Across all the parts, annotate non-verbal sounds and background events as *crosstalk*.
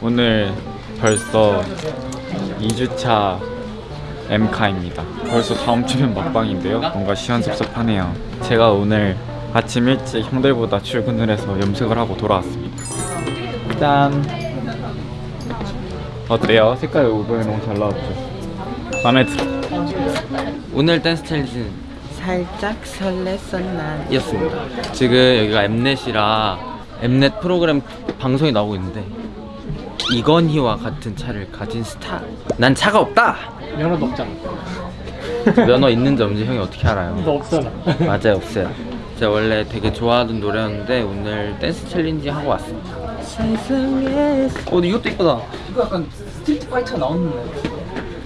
오늘 벌써 2주차 엠카입니다. 벌써 다음 주면 막방인데요. 뭔가 시원섭섭하네요. 제가 오늘 아침 일찍 형들보다 출근을 해서 염색을 하고 돌아왔습니다. 짠! 어때요? 색깔 이번에 너무 잘 나왔죠? 마음에 들어. 오늘 댄스 챌린지는 살짝 설렜어 난 이었습니다 지금 여기가 엠넷이라 엠넷 프로그램 방송이 나오고 있는데 이건희와 같은 차를 가진 스타. 난 차가 없다! 면허도 없잖아. *laughs* 면허 있는지 없는지 형이 어떻게 알아요? 너 없잖아. *laughs* 맞아요 없어요. 제가 원래 되게 좋아하던 노래였는데 오늘 댄스 챌린지 하고 왔습니다 세상에. 어 근데 이것도 이쁘다. 이거 약간 스트리트 파이터 나오는데.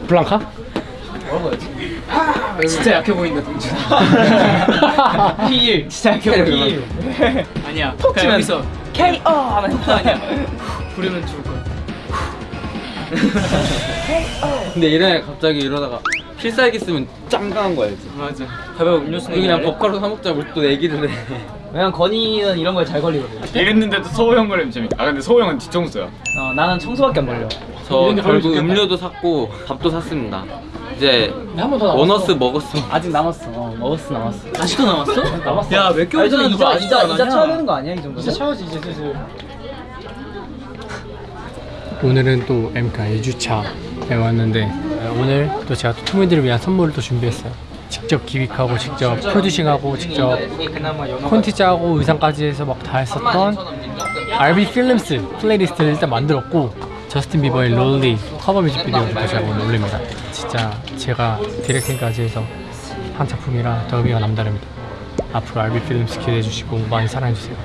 블랑카? *laughs* 진짜 약해 보인다 동주야. P1 진짜 약해 P1 아니야. 그냥 여기서 KO 하면 아니야. 부르면 죽을 거야 *laughs* 근데 이래 갑자기 이러다가 필살기 쓰면 짱강한 거 알지? 맞아 가벼운 음료수 그냥 법카로 사 먹자 우리 또 얘기를 해 왜냐면 건이는 이런 거에 잘 걸리거든 이랬는데도 소호 형 걸리면 재밌다. 아 근데 소호 형은 뒤통수야. 어, 나는 청소밖에 안 걸려 저 결국. 음료도 샀고 밥도 샀습니다 이제 한번 더 남았어. 원어스 먹었어 아직 남았어 어, 먹었어 남았어 아직도 남았어? 남았어. 야몇 개월 전에 이자 이자 이자 쳐야 되는 거 아니야 이 정도? 진짜 차야지 이제 슬슬. 오늘은 또 엠카 2주차에 왔는데 어, 오늘 또 제가 또 투문들을 위한 선물을 또 준비했어요. 직접 기획하고 직접 producing하고 직접 콘티 짜고 의상까지 해서 막 다 했었던 RB Films playlist를 일단 만들었고 저스틴 비버의 롤리 커버 뮤직비디오도 제가 오늘 올립니다. 진짜 제가 directing까지 해서 한 작품이라 더 의미가 남다릅니다. 앞으로 RB Films 기대해 주시고 많이 사랑해 주세요.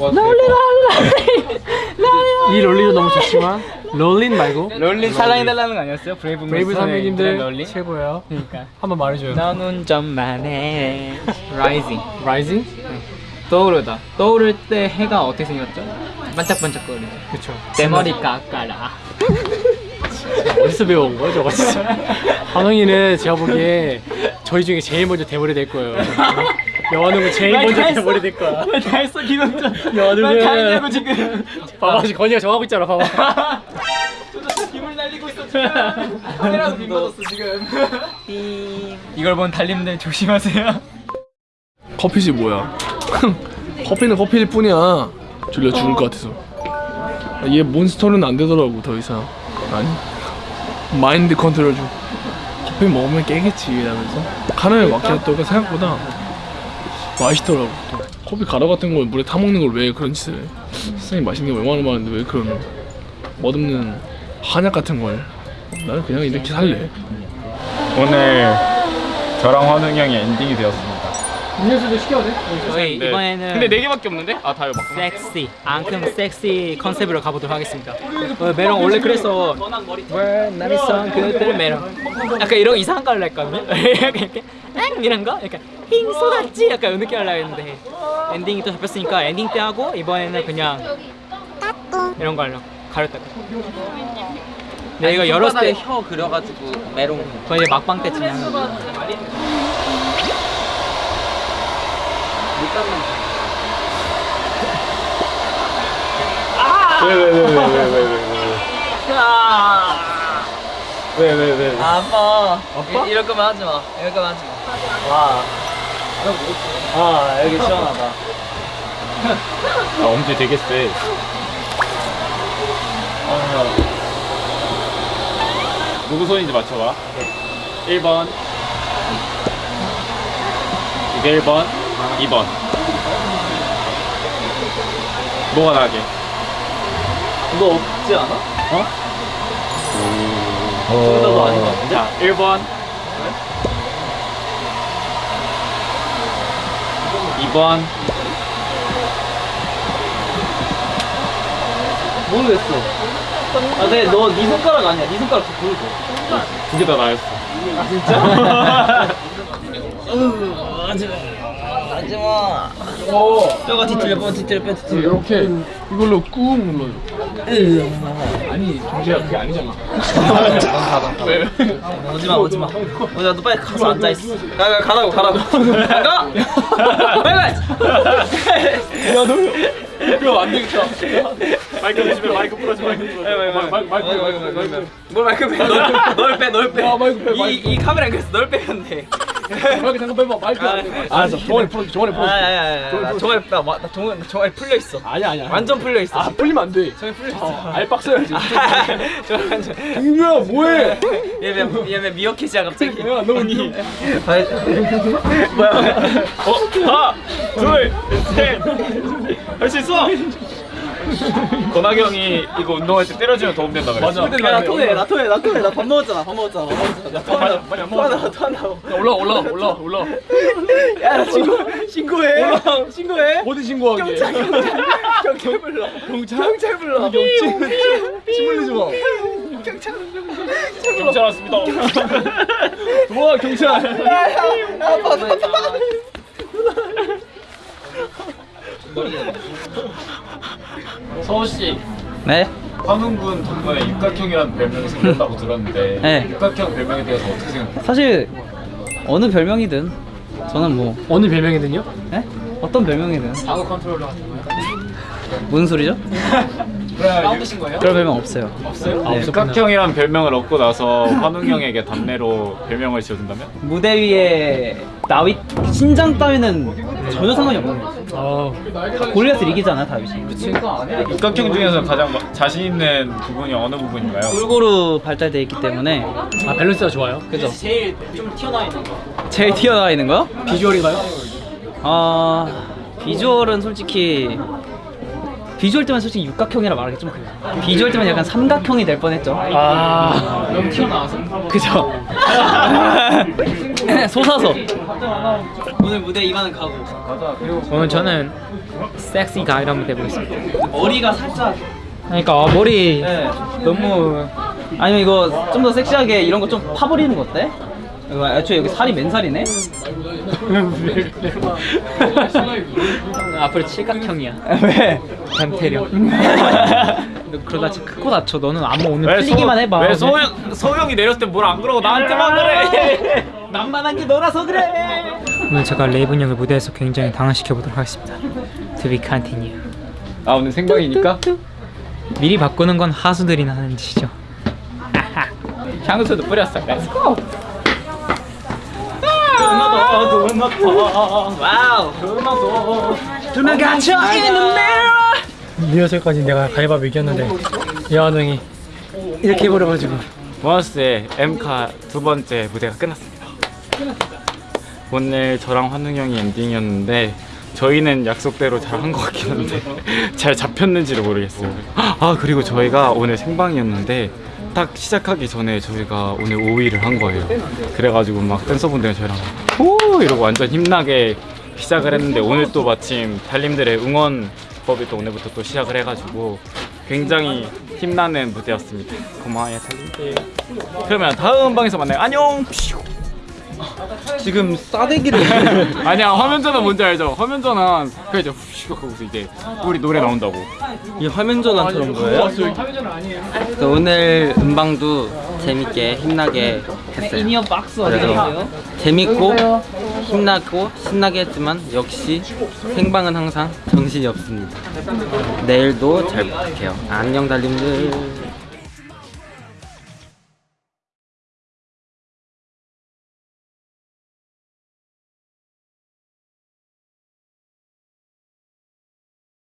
*laughs* 이 롤리도 너무 좋지만 롤린 말고 롤린 사랑해달라는 거 아니었어요? 브레이브 브레이브 선배님들 롤린? 최고예요. 그러니까 한번 말해줘요. 너는 좀만해 rising rising? 떠오르다 떠오를 때 해가 어떻게 생겼죠? 반짝반짝거리죠 그쵸. 내 머리 깎아라 어디서 배워온 거야 저거 진짜. *laughs* 환웅이는 제가 보기에 저희 중에 제일 먼저 대머리 될 거예요. 여한웅은 제일 말 먼저 다될 거야. 다 했어 기동전. 여한웅은 말다 했냐고 지금. 봐봐 지금 건이가 정하고 있잖아 봐봐. 날리고 있어 지금 카메라도 빔 맞았어 지금. 이걸 본 달님들 조심하세요. 커피지 뭐야? *laughs* 커피는 커피일 뿐이야. 졸려 죽을 것 같아서. 얘 몬스터는 안 되더라고 더 이상. 아니 마인드 컨트롤 좀. 커피 먹으면 깨겠지 이러면서. 카라멜 마키아토가 생각보다 맛있더라고. 또 커피 가루 같은 걸 물에 타먹는 걸 왜 그런 짓을 해? 세상에 맛있는 게 얼마나 많은데 왜 그런 맛없는 한약 같은 걸? 나는 그냥 이렇게 살래. 오늘 저랑 환웅 형이 엔딩이 되었습니다. 음료수도 시켜야 돼? 저희 네. 이번에는 근데 네 개밖에 없는데? 아 다요 막. 섹시. 앙큼 섹시 컨셉으로 가보도록 하겠습니다. 어, 메롱 원래 그래서 왜 나를 선 그들 메롱. 약간 이런 이상한 거 하려고 했거든요 약간 이렇게? 엥! 이런 거? 약간 힝 쏟았지? 약간 이런 느낌 하려고 했는데. 엔딩이 또 잡혔으니까 엔딩 때 하고 이번에는 그냥 이런 거 하려고 가렸다가 네 이거 열었을 때 혀 그려가지고 메롱. 거의 이제 막방 때쯤에 하는 거 왜왜왜왜왜왜왜왜? 아빠. 아빠? 이럴 거면 하지 마. 이럴 거면 하지 마 와 아 여기 시원하다 아 엄지 되게 세. 누구 손인지 맞춰봐. 1번. 이게 1번. 2번. 뭐가 나게? 너 없지 않아? 어? 둘다도 아닌 것 같은데? 자, 1번. 2번. 모르겠어 아 근데 너네 손가락 아니야 네 손가락 좀 보여줘 두개 다 나였어. 아 진짜? *laughs* 하지마 뼈가 뒤틀려 뼈 뒤틀려 뼈 뒤틀려 이렇게 이걸로 꾹 눌러줘 아니 정재야 그게 아니잖아 *laughs* 왜? 오지마 오지마 오지마 너 빨리 가서 앉아있어 가, 가, 가라고 가라고 *laughs* 가! 빨리 가! 야너 그럼 안 되겠다. 마이크 조심해. 마이크 부러지. 마이크 부러지. 마이크 마이크 마이크 마이크. 뭘 마이크 빼? 널 빼, 널 빼. 아, 이, 마이크 이 카메라 그래서 널 빼면 돼. 마이크 잠깐 빼봐. 마이크. 알았어. 종아리 풀어. 종아리 아, 풀어. 아니, 아니, 아니. 나 종아리 빼. 나 종아리, 나 종아리 풀려 있어. 아니야 아니야. 완전 풀려 있어. 아 풀리면 안 돼. 종아리 풀려 있어. 알박 써야지. *laughs* 종아리 완전. 김규야 뭐해? 얘왜 미어캣이야 갑자기? 야 너니? *laughs* 뭐야? 어? 하나, 둘, 셋. 할 수 있어. 건학이 형이 이거 운동할 때 때려주면 도움 된다 그랬어. 맞아. 야, 나 토해, 나 토해, 나 토해, 나 밥 먹었잖아, 밥 먹었잖아, 밥 먹었잖아. 나 토한다고, 많이 안 토한다고, 토한다고. 올라 올라 올라 올라. 야, 나 신고, 신고해, 신고해. 어디 신고하게? 경찰 불러. 경찰? 경찰 불러. 침 흘리지 마. 경찰 왔습니다. 도와 경찰. 서우 씨, 네? 환웅군 덕분에 육각형이라는 별명이 생겼다고 들었는데 *laughs* 네. 육각형 별명에 대해서 어떻게 생각해요? 사실 어느 별명이든 저는 뭐 어느 별명이든요? 네? 어떤 별명이든 방어 컨트롤러 같은 거요? 무슨 소리죠? *laughs* 싸우신 거예요? 그런 별명 없어요. 없어요? 아, 네. 육각형이란 별명을 얻고 나서 환웅 형에게 답례로 별명을 지어준다면? 무대 위에 다윗 신장 따위는 전혀 상관이 없는 거죠. 어, 골리앗을 이기잖아 다윗이. 그치? 육각형 중에서 가장 마- 자신 있는 부분이 어느 부분인가요? 골고루 발달돼 있기 때문에 아 밸런스가 좋아요. 그죠? 제일 좀 튀어나와 있는 거. 제일 튀어나와 있는 거요? 비주얼인가요? 아 비주얼은 솔직히 비주얼 때문에 솔직히 육각형이라 말하기 좀 그래요. 비주얼 때문에 약간 삼각형이 될 뻔했죠. 아, 너무 튀어나와서. 그죠? *laughs* *laughs* 솟아서 오늘 무대 이만은 가고 오늘 저는 섹시 가이드 한번 해보겠습니다. 머리가 살짝 그러니까 어, 머리 네, 너무 아니면 이거 좀 더 섹시하게 이런 거 좀 파버리는 거 어때? 이거 애초에 여기 살이 맨살이네? *laughs* *laughs* 앞으로 칠각형이야. 왜? 변태령. 너 그러다 크고 다쳐. 너는 안무 오늘 왜 풀리기만 소- 해봐. 왜 소영 소영이 내렸을 때 뭘 안 그러고 나한테만 그래? *laughs* 만만한 게 너라서 그래. 오늘 제가 레이븐 형을 무대에서 굉장히 당황시켜 보도록 하겠습니다. To be continue. 아 오늘 생방이니까 미리 바꾸는 건 하수들이나 하는 짓이죠. *laughs* 향수도 뿌렸어. Let's go. 와우. 두명 갇혀 있는 리허설까지 내가 가위바위보 이겼는데 여한 형이 이렇게 해버려가지고 보너스의 엠카 두 번째 무대가 끝났습니다. 오늘 저랑 환웅 형이 엔딩이었는데 저희는 약속대로 잘 한 것 같긴 한데 *laughs* 잘 잡혔는지를 모르겠어요. 아 그리고 저희가 오늘 생방이었는데 딱 시작하기 전에 저희가 오늘 5위를 한 거예요. 그래가지고 막 댄서분들 저희랑 오 이러고 완전 힘나게 시작을 했는데 오늘 또 마침 달님들의 응원 법이 또 오늘부터 또 시작을 해가지고 굉장히 힘나는 무대였습니다. 고마워요 달님들. 그러면 다음 방에서 만나요. 안녕. 지금 싸대기를 *laughs* 아니야 화면 전환 뭔지 알죠? 화면 전환 그 이제 후 하고서 이제 우리 노래 나온다고. 이 화면 전환처럼 거예요? 그 오늘 음방도 재밌게 힘나게 했어요. 이니어 박스 그래서 재밌고 힘나고 신나게 했지만 역시 생방은 항상 정신이 없습니다. 내일도 잘 부탁해요. 안녕 달님들.